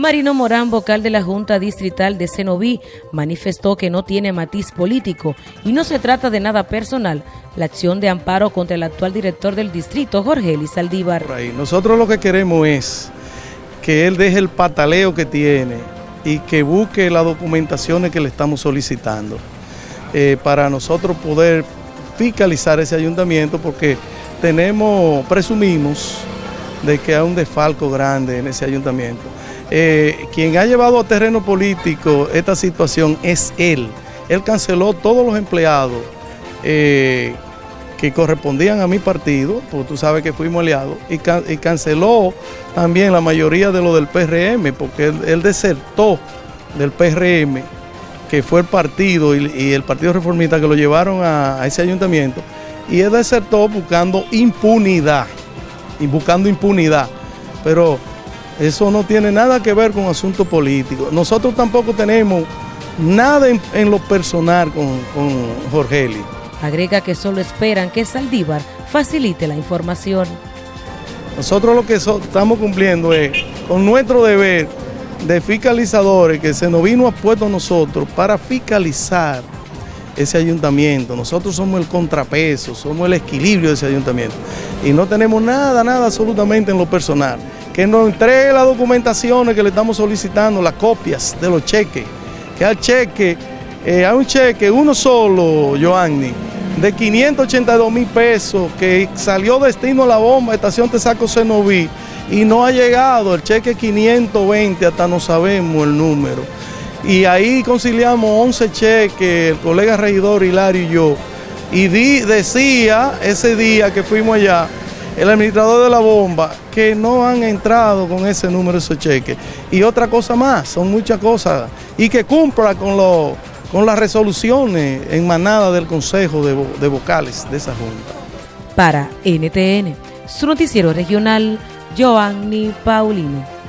Marino Morán, vocal de la Junta Distrital de Cenoví, manifestó que no tiene matiz político y no se trata de nada personal la acción de amparo contra el actual director del distrito, Jorge Elizaldívar. Nosotros lo que queremos es que él deje el pataleo que tiene y que busque las documentaciones que le estamos solicitando eh, para nosotros poder fiscalizar ese ayuntamiento porque tenemos, presumimos de que hay un desfalco grande en ese ayuntamiento. Eh, quien ha llevado a terreno político esta situación es él. Él canceló todos los empleados eh, que correspondían a mi partido, porque tú sabes que fuimos aliados, y, canceló también la mayoría de lo del PRM, porque él, desertó del PRM, que fue el partido y, el Partido Reformista que lo llevaron a, a ese ayuntamiento, y él desertó buscando impunidad, y buscando impunidad. Pero eso no tiene nada que ver con asuntos políticos. Nosotros tampoco tenemos nada en, lo personal con, con Jorge Eli. Agrega que solo esperan que Saldívar facilite la información. Nosotros lo que estamos cumpliendo es con nuestro deber de fiscalizadores que se nos vino a puesto nosotros para fiscalizar ese ayuntamiento. Nosotros somos el contrapeso, somos el equilibrio de ese ayuntamiento. Y no tenemos nada, nada absolutamente en lo personal que nos entregue las documentaciones que le estamos solicitando, las copias de los cheques, que al cheque, eh, hay un cheque, uno solo, Joanny, de 582 mil pesos que salió destino a la bomba, estación Tesaco Cenoví, y no ha llegado, el cheque 520, hasta no sabemos el número. Y ahí conciliamos 11 cheques, el colega regidor Hilario y yo, y decía ese día que fuimos allá, el administrador de la bomba, que no han entrado con ese número esos cheques. Y otra cosa más, son muchas cosas, y que cumpla con, lo, con las resoluciones en manada del Consejo de, de Vocales de esa Junta. Para NTN, su noticiero regional, Joanny Paulino.